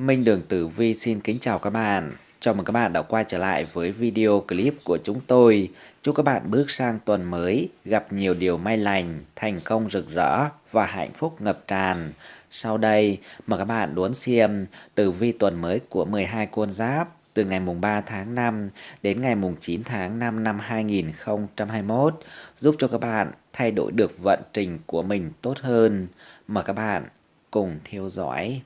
Minh Đường Tử Vi xin kính chào các bạn. Chào mừng các bạn đã quay trở lại với video clip của chúng tôi. Chúc các bạn bước sang tuần mới, gặp nhiều điều may lành, thành công rực rỡ và hạnh phúc ngập tràn. Sau đây, mời các bạn đón xem tử vi tuần mới của 12 con giáp từ ngày mùng 3 tháng 5 đến ngày mùng 9 tháng 5 năm 2021, giúp cho các bạn thay đổi được vận trình của mình tốt hơn. Mời các bạn cùng theo dõi.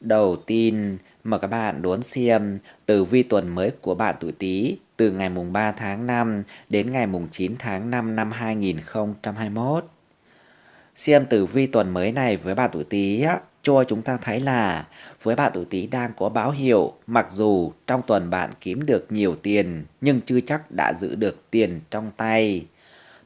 Đầu tiên, mời các bạn đón xem tử vi tuần mới của bạn tuổi Tý từ ngày mùng 3 tháng 5 đến ngày mùng 9 tháng 5 năm 2021. Xem tử vi tuần mới này với bạn tuổi Tý cho chúng ta thấy là với bạn tuổi Tý đang có báo hiệu, mặc dù trong tuần bạn kiếm được nhiều tiền nhưng chưa chắc đã giữ được tiền trong tay.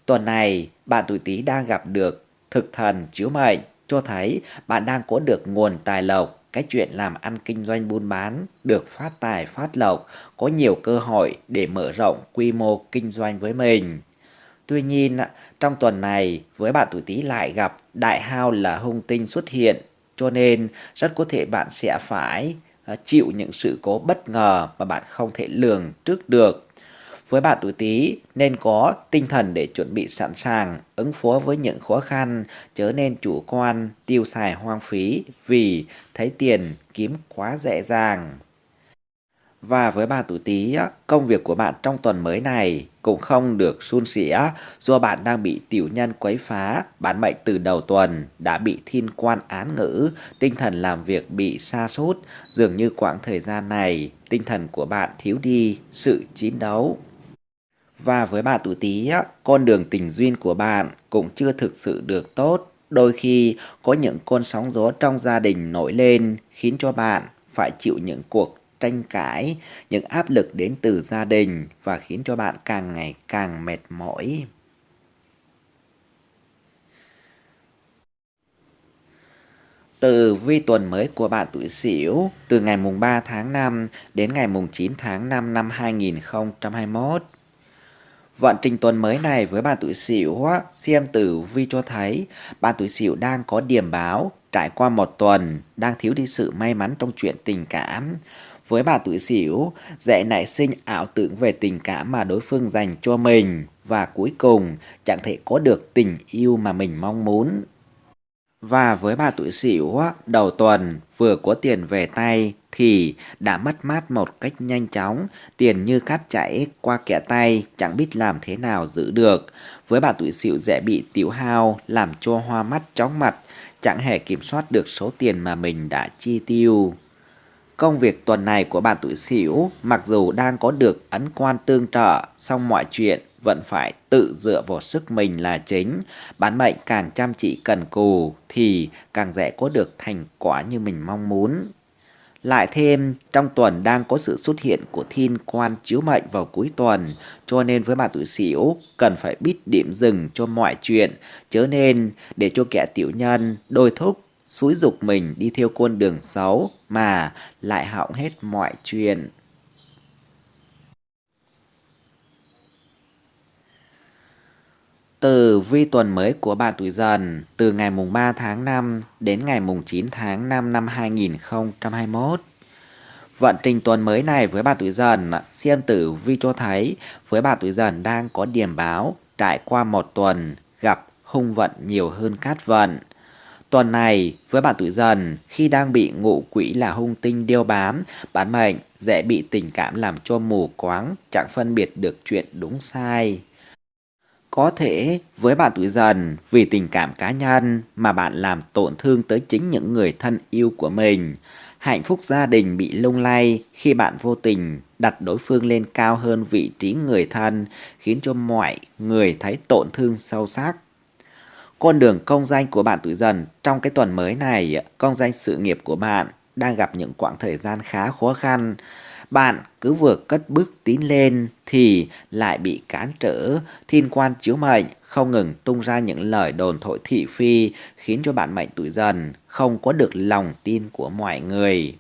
Tuần này, bạn tuổi Tý đang gặp được thực thần chiếu mệnh cho thấy bạn đang có được nguồn tài lộc cái chuyện làm ăn kinh doanh buôn bán được phát tài phát lộc, có nhiều cơ hội để mở rộng quy mô kinh doanh với mình. Tuy nhiên, trong tuần này, với bạn tuổi Tý lại gặp đại hao là hung tinh xuất hiện, cho nên rất có thể bạn sẽ phải à, chịu những sự cố bất ngờ mà bạn không thể lường trước được. Với bạn tuổi Tý nên có tinh thần để chuẩn bị sẵn sàng ứng phó với những khó khăn, chớ nên chủ quan, tiêu xài hoang phí vì thấy tiền kiếm quá dễ dàng. Và với bạn tuổi Tý, công việc của bạn trong tuần mới này cũng không được suôn sẻ do bạn đang bị tiểu nhân quấy phá, bản mệnh từ đầu tuần đã bị thiên quan án ngữ, tinh thần làm việc bị sa sút dường như quãng thời gian này tinh thần của bạn thiếu đi sự chiến đấu. Và với bạn tuổi Tý, con đường tình duyên của bạn cũng chưa thực sự được tốt. Đôi khi có những con sóng gió trong gia đình nổi lên khiến cho bạn phải chịu những cuộc tranh cãi, những áp lực đến từ gia đình và khiến cho bạn càng ngày càng mệt mỏi. Từ vi tuần mới của bạn tuổi Sửu từ ngày mùng 3 tháng 5 đến ngày mùng 9 tháng 5 năm 2021 Vận trình tuần mới này với bạn tuổi Sửu xem tử vi cho thấy bạn tuổi Sửu đang có điểm báo trải qua một tuần đang thiếu đi sự may mắn trong chuyện tình cảm. Với bạn tuổi Sửu, dễ nảy sinh ảo tưởng về tình cảm mà đối phương dành cho mình và cuối cùng chẳng thể có được tình yêu mà mình mong muốn. Và với bà tuổi Sửu, đầu tuần vừa có tiền về tay thì đã mất mát một cách nhanh chóng, tiền như cát chảy qua kẻ tay, chẳng biết làm thế nào giữ được. Với bà tuổi Sửu dễ bị tiểu hao, làm cho hoa mắt chóng mặt, chẳng hề kiểm soát được số tiền mà mình đã chi tiêu. Công việc tuần này của bạn tuổi Sửu mặc dù đang có được ấn quan tương trợ, song mọi chuyện vẫn phải tự dựa vào sức mình là chính. Bán mệnh càng chăm chỉ cần cù thì càng dễ có được thành quả như mình mong muốn. Lại thêm, trong tuần đang có sự xuất hiện của thiên quan chiếu mệnh vào cuối tuần, cho nên với bạn tuổi Sửu cần phải biết điểm dừng cho mọi chuyện, chớ nên để cho kẻ tiểu nhân đôi thúc xúi dục mình đi theo con đường xấu mà lại hỏng hết mọi chuyện. Từ vi tuần mới của bạn tuổi dần từ ngày mùng 3 tháng 5 đến ngày mùng 9 tháng 5 năm 2021. Vận trình tuần mới này với bạn tuổi dần, xem tử vi cho thấy với bạn tuổi dần đang có điểm báo trải qua một tuần gặp hung vận nhiều hơn cát vận. Tuần này với bạn tuổi dần khi đang bị ngụ quỹ là hung tinh điêu bám, bản mệnh dễ bị tình cảm làm cho mù quáng, chẳng phân biệt được chuyện đúng sai. Có thể với bạn tuổi dần vì tình cảm cá nhân mà bạn làm tổn thương tới chính những người thân yêu của mình. Hạnh phúc gia đình bị lung lay khi bạn vô tình đặt đối phương lên cao hơn vị trí người thân khiến cho mọi người thấy tổn thương sâu sắc. Con đường công danh của bạn tuổi dần trong cái tuần mới này, công danh sự nghiệp của bạn đang gặp những quãng thời gian khá khó khăn. Bạn cứ vừa cất bước tiến lên thì lại bị cản trở, thiên quan chiếu mệnh không ngừng tung ra những lời đồn thổi thị phi khiến cho bạn mệnh tuổi dần không có được lòng tin của mọi người.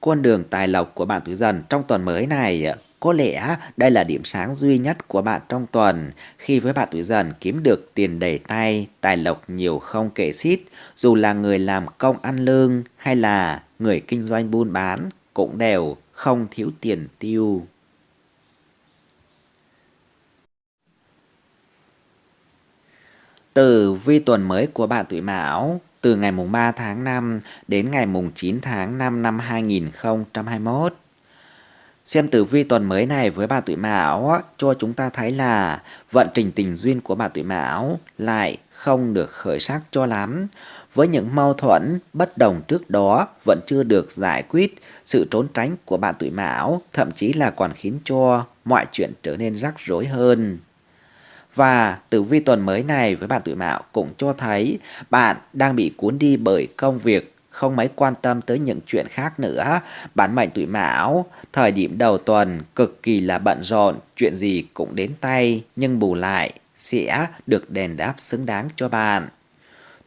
Con đường tài lộc của bạn tuổi dần trong tuần mới này Có lẽ đây là điểm sáng duy nhất của bạn trong tuần khi với bạn tuổi dần kiếm được tiền đầy tay, tài lộc nhiều không kể xiết, dù là người làm công ăn lương hay là người kinh doanh buôn bán cũng đều không thiếu tiền tiêu. Từ vi tuần mới của bạn tuổi Mão, từ ngày mùng 3 tháng 5 đến ngày mùng 9 tháng 5 năm 2021. Xem tử vi tuần mới này với bà tuổi Mão cho chúng ta thấy là vận trình tình duyên của bà tuổi Mão lại không được khởi sắc cho lắm. Với những mâu thuẫn bất đồng trước đó vẫn chưa được giải quyết, sự trốn tránh của bạn tuổi Mão thậm chí là còn khiến cho mọi chuyện trở nên rắc rối hơn. Và tử vi tuần mới này với bạn tuổi Mão cũng cho thấy bạn đang bị cuốn đi bởi công việc không mấy quan tâm tới những chuyện khác nữa. Bản mệnh tuổi Mão, thời điểm đầu tuần cực kỳ là bận rộn, chuyện gì cũng đến tay nhưng bù lại sẽ được đền đáp xứng đáng cho bạn.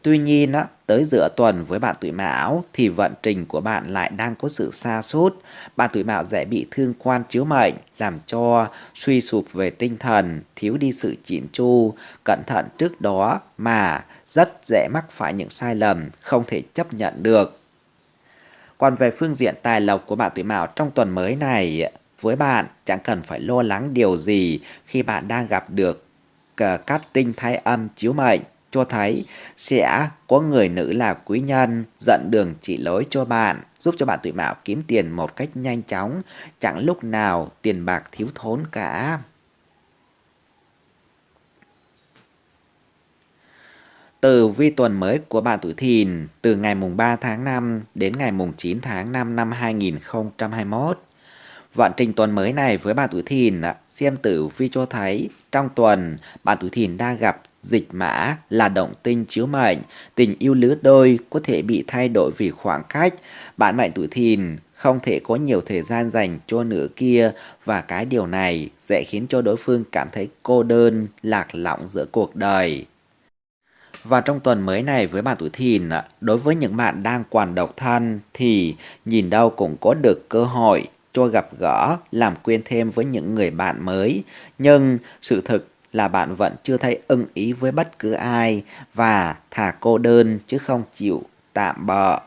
Tuy nhiên, tới giữa tuần với bạn tuổi mão thì vận trình của bạn lại đang có sự xa sút Bạn tuổi mão dễ bị thương quan chiếu mệnh, làm cho suy sụp về tinh thần, thiếu đi sự chỉn chu, cẩn thận trước đó mà rất dễ mắc phải những sai lầm không thể chấp nhận được. Còn về phương diện tài lộc của bạn tuổi mão trong tuần mới này, với bạn chẳng cần phải lo lắng điều gì khi bạn đang gặp được cát tinh thái âm chiếu mệnh cho thấy sẽ có người nữ là quý nhân dẫn đường chỉ lối cho bạn, giúp cho bạn tuổi mão kiếm tiền một cách nhanh chóng, chẳng lúc nào tiền bạc thiếu thốn cả. Từ vi tuần mới của bạn tuổi thìn từ ngày mùng 3 tháng 5 đến ngày mùng 9 tháng 5 năm 2021. Vận trình tuần mới này với bạn tuổi thìn, xem tử vi cho thấy trong tuần bạn tuổi thìn đang gặp Dịch mã là động tinh chiếu mệnh, tình yêu lứa đôi có thể bị thay đổi vì khoảng cách. Bạn mệnh tuổi thìn không thể có nhiều thời gian dành cho nửa kia và cái điều này sẽ khiến cho đối phương cảm thấy cô đơn, lạc lõng giữa cuộc đời. Và trong tuần mới này với bạn tuổi thìn, đối với những bạn đang còn độc thân thì nhìn đâu cũng có được cơ hội cho gặp gỡ, làm quen thêm với những người bạn mới. Nhưng sự thực là bạn vẫn chưa thấy ưng ý với bất cứ ai và thả cô đơn chứ không chịu tạm bợ.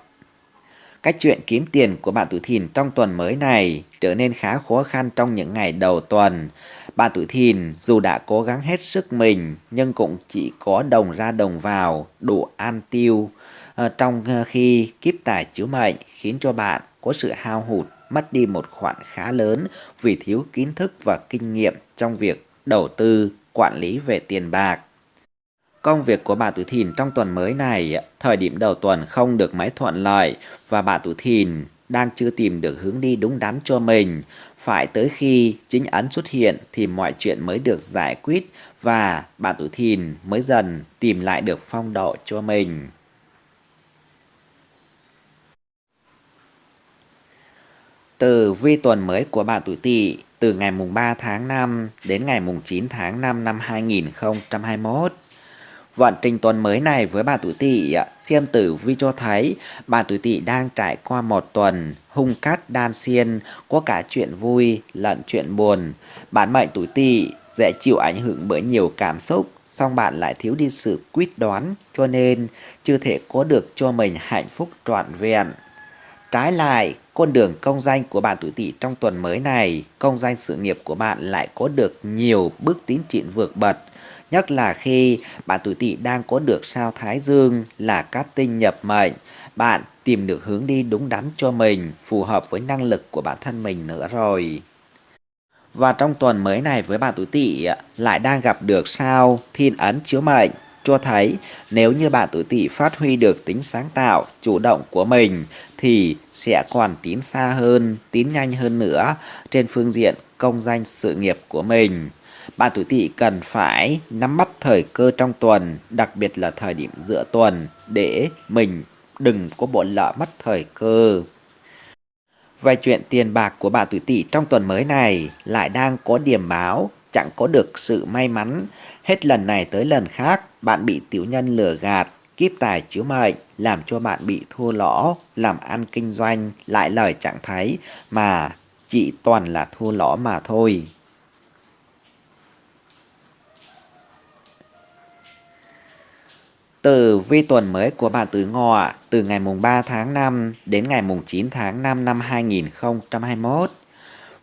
Cách chuyện kiếm tiền của bạn tuổi thìn trong tuần mới này trở nên khá khó khăn trong những ngày đầu tuần. Bạn tuổi thìn dù đã cố gắng hết sức mình nhưng cũng chỉ có đồng ra đồng vào, đủ an tiêu. À, trong ờ, khi kiếp tài chiếu mệnh khiến cho bạn có sự hao hụt, mất đi một khoản khá lớn vì thiếu kiến thức và kinh nghiệm trong việc đầu tư quản lý về tiền bạc. Công việc của bà Tử Thìn trong tuần mới này, thời điểm đầu tuần không được mấy thuận lợi và bà Tử Thìn đang chưa tìm được hướng đi đúng đắn cho mình. Phải tới khi chính ấn xuất hiện thì mọi chuyện mới được giải quyết và bà Tử Thìn mới dần tìm lại được phong độ cho mình. Từ vi tuần mới của bạn tuổi Tỵ từ ngày mùng 3 tháng 5 đến ngày mùng 9 tháng 5 năm 2021. Vận trình tuần mới này với bạn tuổi tỵ, xem tử vi cho thấy bạn tuổi tỵ đang trải qua một tuần hung cát đan xiên, có cả chuyện vui lẫn chuyện buồn. Bản mệnh tuổi tỵ dễ chịu ảnh hưởng bởi nhiều cảm xúc, song bạn lại thiếu đi sự quyết đoán, cho nên chưa thể có được cho mình hạnh phúc trọn vẹn. Trái lại, con đường công danh của bạn tuổi tỵ trong tuần mới này, công danh sự nghiệp của bạn lại có được nhiều bước tiến triển vượt bật. Nhất là khi bạn tuổi tỵ đang có được sao Thái Dương là cát tinh nhập mệnh, bạn tìm được hướng đi đúng đắn cho mình, phù hợp với năng lực của bản thân mình nữa rồi. Và trong tuần mới này với bạn tuổi tỵ lại đang gặp được sao thiên ấn chiếu mệnh cho thấy nếu như bạn tuổi tỵ phát huy được tính sáng tạo, chủ động của mình thì sẽ còn tiến xa hơn, tiến nhanh hơn nữa trên phương diện công danh sự nghiệp của mình. Bạn tuổi tỵ cần phải nắm bắt thời cơ trong tuần, đặc biệt là thời điểm giữa tuần để mình đừng có bỏ lỡ mất thời cơ. Về chuyện tiền bạc của bạn tuổi tỵ trong tuần mới này lại đang có điểm báo chẳng có được sự may mắn. Hết lần này tới lần khác, bạn bị tiểu nhân lừa gạt, kiếp tài chiếu mệnh, làm cho bạn bị thua lỗ, làm ăn kinh doanh, lại lời chẳng thấy, mà chỉ toàn là thua lỗ mà thôi. Từ vi tuần mới của bạn tuổi ngọ từ ngày mùng 3 tháng 5 đến ngày mùng 9 tháng 5 năm 2021.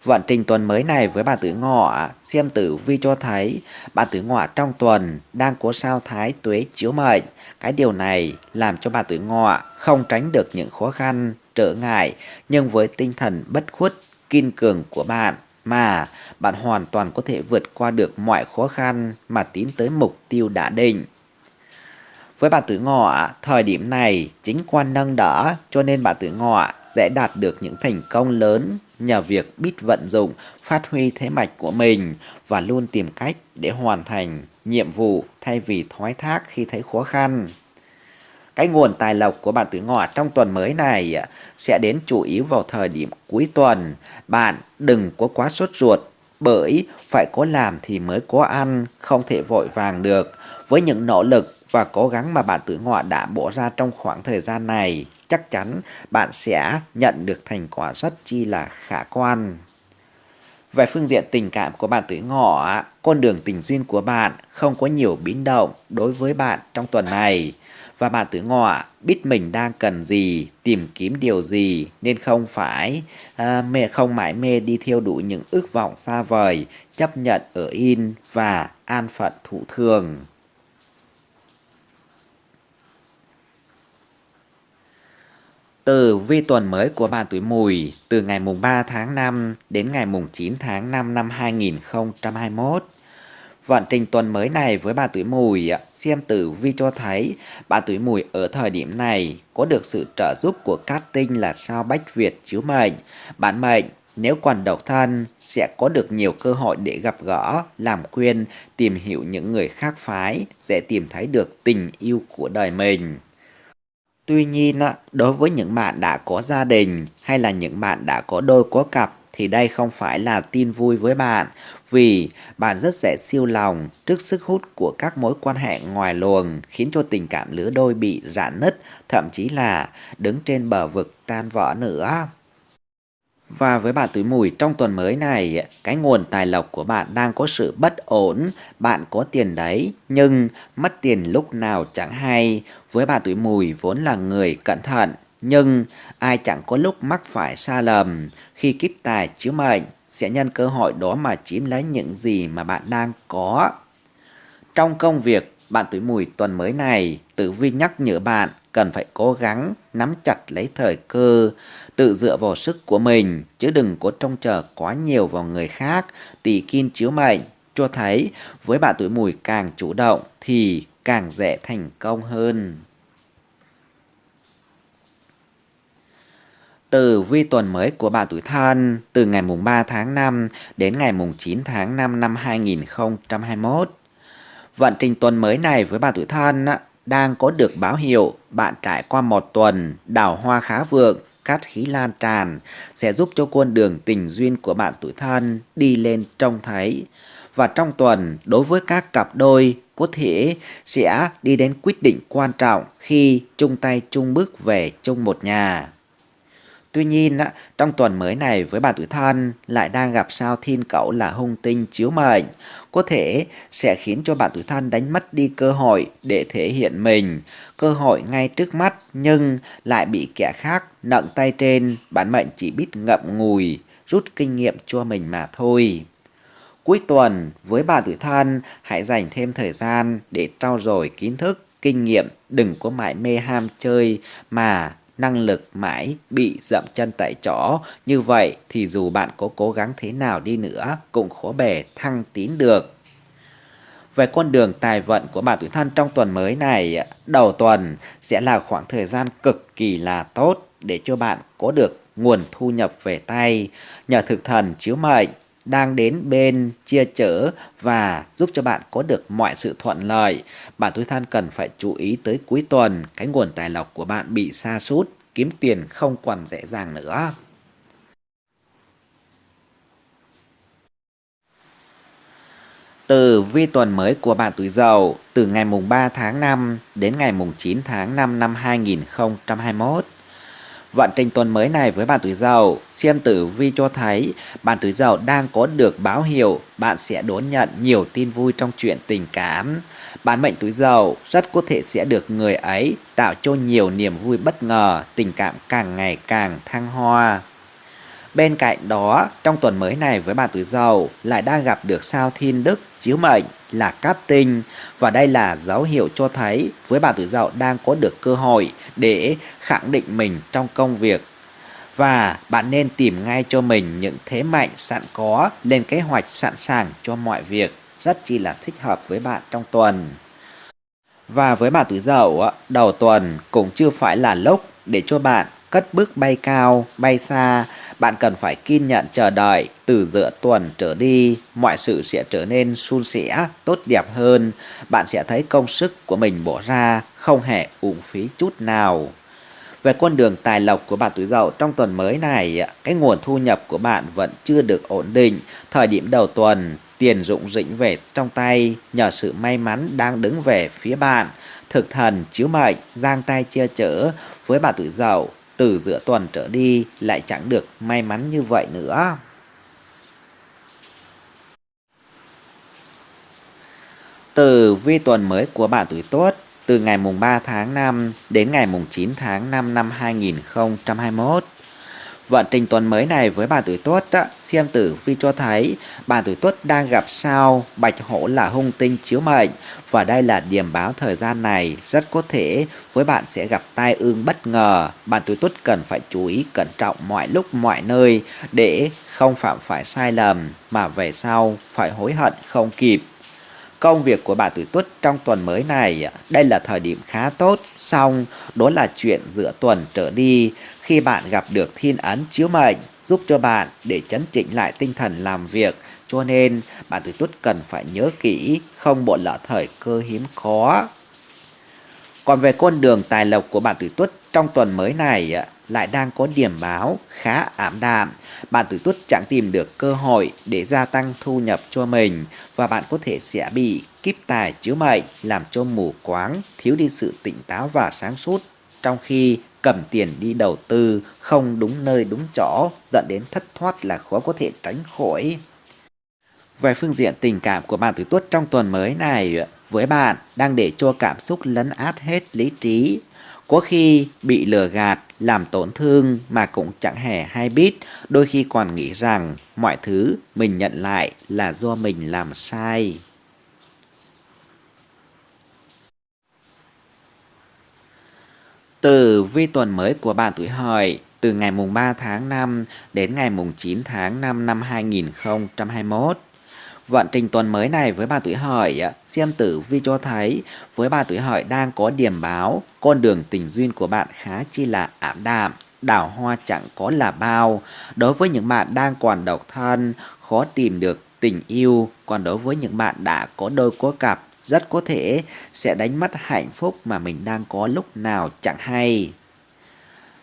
Vận trình tuần mới này với bà tuổi ngọ, xem tử vi cho thấy bà tuổi ngọ trong tuần đang có sao thái tuế chiếu mệnh. Cái điều này làm cho bà tuổi ngọ không tránh được những khó khăn, trở ngại, nhưng với tinh thần bất khuất, kiên cường của bạn mà bạn hoàn toàn có thể vượt qua được mọi khó khăn mà tiến tới mục tiêu đã định. Với bà tuổi ngọ, thời điểm này chính quan nâng đỡ cho nên bà tuổi ngọ sẽ đạt được những thành công lớn nhờ việc biết vận dụng, phát huy thế mạch của mình và luôn tìm cách để hoàn thành nhiệm vụ thay vì thoái thác khi thấy khó khăn. Cái nguồn tài lộc của bạn tuổi ngọ trong tuần mới này sẽ đến chủ yếu vào thời điểm cuối tuần. Bạn đừng có quá sốt ruột bởi phải có làm thì mới có ăn, không thể vội vàng được. Với những nỗ lực và cố gắng mà bạn tuổi ngọ đã bỏ ra trong khoảng thời gian này, chắc chắn bạn sẽ nhận được thành quả rất chi là khả quan. Về phương diện tình cảm của bạn tuổi ngọ, con đường tình duyên của bạn không có nhiều biến động đối với bạn trong tuần này. Và bạn tuổi ngọ biết mình đang cần gì, tìm kiếm điều gì nên không phải à, mê không mãi mê đi theo đuổi những ước vọng xa vời, chấp nhận ở in và an phận thụ thường. Từ vi tuần mới của bạn tuổi mùi từ ngày mùng 3 tháng 5 đến ngày mùng 9 tháng 5 năm 2021. Vận trình tuần mới này với bạn tuổi mùi, xem tử vi cho thấy bạn tuổi mùi ở thời điểm này có được sự trợ giúp của cát tinh là sao bách Việt chiếu mệnh. Bạn mệnh nếu còn độc thân sẽ có được nhiều cơ hội để gặp gỡ, làm quen, tìm hiểu những người khác phái, sẽ tìm thấy được tình yêu của đời mình. Tuy nhiên, đối với những bạn đã có gia đình hay là những bạn đã có đôi có cặp thì đây không phải là tin vui với bạn vì bạn rất dễ siêu lòng trước sức hút của các mối quan hệ ngoài luồng khiến cho tình cảm lứa đôi bị rạn nứt thậm chí là đứng trên bờ vực tan vỡ nữa. Và với bạn tuổi mùi trong tuần mới này, cái nguồn tài lộc của bạn đang có sự bất ổn, bạn có tiền đấy, nhưng mất tiền lúc nào chẳng hay. Với bạn tuổi mùi vốn là người cẩn thận, nhưng ai chẳng có lúc mắc phải sai lầm. Khi kiếp tài chiếu mệnh, sẽ nhân cơ hội đó mà chiếm lấy những gì mà bạn đang có. Trong công việc, bạn tuổi mùi tuần mới này, tử vi nhắc nhở bạn cần phải cố gắng nắm chặt lấy thời cơ, tự dựa vào sức của mình, chứ đừng có trông chờ quá nhiều vào người khác. Tỷ kim chiếu mệnh cho thấy với bạn tuổi mùi càng chủ động thì càng dễ thành công hơn. Từ vi tuần mới của bạn tuổi thân từ ngày mùng 3 tháng 5 đến ngày mùng 9 tháng 5 năm 2021. Vận trình tuần mới này với bạn tuổi thân đang có được báo hiệu bạn trải qua một tuần đào hoa khá vượng, cát khí lan tràn sẽ giúp cho con đường tình duyên của bạn tuổi thân đi lên trông thấy. Và trong tuần, đối với các cặp đôi có thể sẽ đi đến quyết định quan trọng khi chung tay chung bước về chung một nhà. Tuy nhiên, trong tuần mới này với bạn tuổi thân lại đang gặp sao thiên cẩu là hung tinh chiếu mệnh, có thể sẽ khiến cho bạn tuổi thân đánh mất đi cơ hội để thể hiện mình, cơ hội ngay trước mắt nhưng lại bị kẻ khác nặng tay trên, bản mệnh chỉ biết ngậm ngùi, rút kinh nghiệm cho mình mà thôi. Cuối tuần, với bạn tuổi thân, hãy dành thêm thời gian để trau dồi kiến thức, kinh nghiệm, đừng có mãi mê ham chơi mà năng lực mãi bị dậm chân tại chỗ. Như vậy thì dù bạn có cố gắng thế nào đi nữa cũng khó bề thăng tín được. Về con đường tài vận của bạn tuổi thân trong tuần mới này, đầu tuần sẽ là khoảng thời gian cực kỳ là tốt để cho bạn có được nguồn thu nhập về tay nhờ thực thần chiếu mệnh đang đến bên chia chở và giúp cho bạn có được mọi sự thuận lợi. Bạn tuổi than cần phải chú ý tới cuối tuần, cái nguồn tài lộc của bạn bị sa sút, kiếm tiền không còn dễ dàng nữa. Từ vi tuần mới của bạn tuổi dậu từ ngày mùng 3 tháng 5 đến ngày mùng 9 tháng 5 năm 2021. Vận trình tuần mới này với bạn tuổi dậu, xem tử vi cho thấy bạn tuổi dậu đang có được báo hiệu bạn sẽ đón nhận nhiều tin vui trong chuyện tình cảm. Bạn mệnh tuổi dậu rất có thể sẽ được người ấy tạo cho nhiều niềm vui bất ngờ, tình cảm càng ngày càng thăng hoa. Bên cạnh đó, trong tuần mới này với bạn tuổi dậu lại đang gặp được sao thiên đức chiếu mệnh là cát tinh. Và đây là dấu hiệu cho thấy với bạn tuổi dậu đang có được cơ hội để khẳng định mình trong công việc. Và bạn nên tìm ngay cho mình những thế mạnh sẵn có lên kế hoạch sẵn sàng cho mọi việc. Rất chi là thích hợp với bạn trong tuần. Và với bạn tuổi dậu, đầu tuần cũng chưa phải là lúc để cho bạn cất bước bay cao, bay xa, bạn cần phải kiên nhẫn chờ đợi từ giữa tuần trở đi, mọi sự sẽ trở nên suôn sẻ, tốt đẹp hơn. Bạn sẽ thấy công sức của mình bỏ ra không hề uổng phí chút nào. Về con đường tài lộc của bạn tuổi dậu trong tuần mới này, cái nguồn thu nhập của bạn vẫn chưa được ổn định. Thời điểm đầu tuần, tiền dụng dĩnh về trong tay nhờ sự may mắn đang đứng về phía bạn. Thực thần chiếu mệnh, giang tay chia chở với bạn tuổi dậu từ giữa tuần trở đi lại chẳng được may mắn như vậy nữa. Từ vi tuần mới của bạn tuổi Tuất, từ ngày mùng 3 tháng 5 đến ngày mùng 9 tháng 5 năm 2021. Vận trình tuần mới này với bà tuổi Tuất xem tử vi cho thấy, bà tuổi Tuất đang gặp sao bạch hổ là hung tinh chiếu mệnh và đây là điểm báo thời gian này, rất có thể với bạn sẽ gặp tai ương bất ngờ. Bạn tuổi Tuất cần phải chú ý cẩn trọng mọi lúc, mọi nơi để không phạm phải sai lầm, mà về sau phải hối hận không kịp. Công việc của bà tuổi tuất trong tuần mới này, đây là thời điểm khá tốt, xong đó là chuyện giữa tuần trở đi khi bạn gặp được thiên ấn chiếu mệnh giúp cho bạn để chấn chỉnh lại tinh thần làm việc. Cho nên bạn tuổi tuất cần phải nhớ kỹ, không bỏ lỡ thời cơ hiếm khó. Còn về con đường tài lộc của bạn tuổi tuất trong tuần mới này lại đang có điểm báo khá ảm đạm. Bạn tuổi tuất chẳng tìm được cơ hội để gia tăng thu nhập cho mình và bạn có thể sẽ bị kíp tài chiếu mệnh làm cho mù quáng, thiếu đi sự tỉnh táo và sáng suốt trong khi cầm tiền đi đầu tư không đúng nơi đúng chỗ dẫn đến thất thoát là khó có thể tránh khỏi. Về phương diện tình cảm của bạn tuổi tuất trong tuần mới này với bạn đang để cho cảm xúc lấn át hết lý trí. Có khi bị lừa gạt, làm tổn thương mà cũng chẳng hề hay biết, đôi khi còn nghĩ rằng mọi thứ mình nhận lại là do mình làm sai. Từ vi tuần mới của bạn tuổi hợi từ ngày mùng 3 tháng 5 đến ngày mùng 9 tháng 5 năm 2021. Vận trình tuần mới này với bà tuổi hợi, xem tử vi cho thấy với bà tuổi hợi đang có điểm báo, con đường tình duyên của bạn khá chi là ảm đạm, đào hoa chẳng có là bao. Đối với những bạn đang còn độc thân, khó tìm được tình yêu, còn đối với những bạn đã có đôi có cặp, rất có thể sẽ đánh mất hạnh phúc mà mình đang có lúc nào chẳng hay.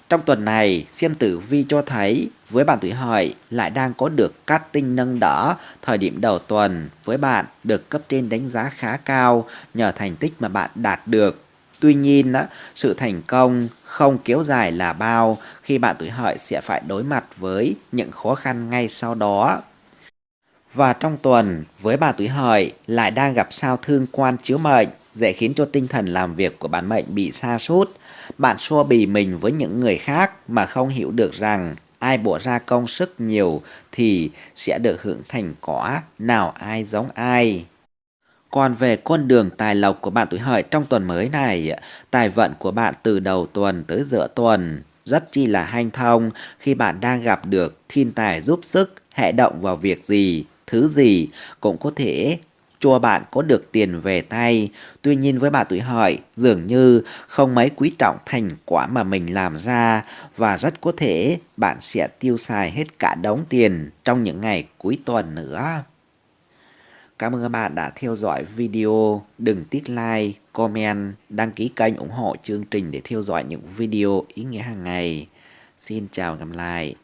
Trong tuần này, xem tử vi cho thấy với bạn tuổi hợi lại đang có được cát tinh nâng đỡ thời điểm đầu tuần với bạn được cấp trên đánh giá khá cao nhờ thành tích mà bạn đạt được. Tuy nhiên, sự thành công không kéo dài là bao khi bạn tuổi hợi sẽ phải đối mặt với những khó khăn ngay sau đó. Và trong tuần, với bà tuổi hợi lại đang gặp sao thương quan chiếu mệnh, dễ khiến cho tinh thần làm việc của bản mệnh bị sa sút bạn xua bì mình với những người khác mà không hiểu được rằng ai bỏ ra công sức nhiều thì sẽ được hưởng thành quả, nào ai giống ai. Còn về con đường tài lộc của bạn tuổi hợi trong tuần mới này, tài vận của bạn từ đầu tuần tới giữa tuần rất chi là hanh thông khi bạn đang gặp được thiên tài giúp sức, hệ động vào việc gì thứ gì cũng có thể cho bạn có được tiền về tay. Tuy nhiên với bà tuổi hợi, dường như không mấy quý trọng thành quả mà mình làm ra và rất có thể bạn sẽ tiêu xài hết cả đống tiền trong những ngày cuối tuần nữa. Cảm ơn các bạn đã theo dõi video. Đừng tiếc like, comment, đăng ký kênh ủng hộ chương trình để theo dõi những video ý nghĩa hàng ngày. Xin chào và gặp lại.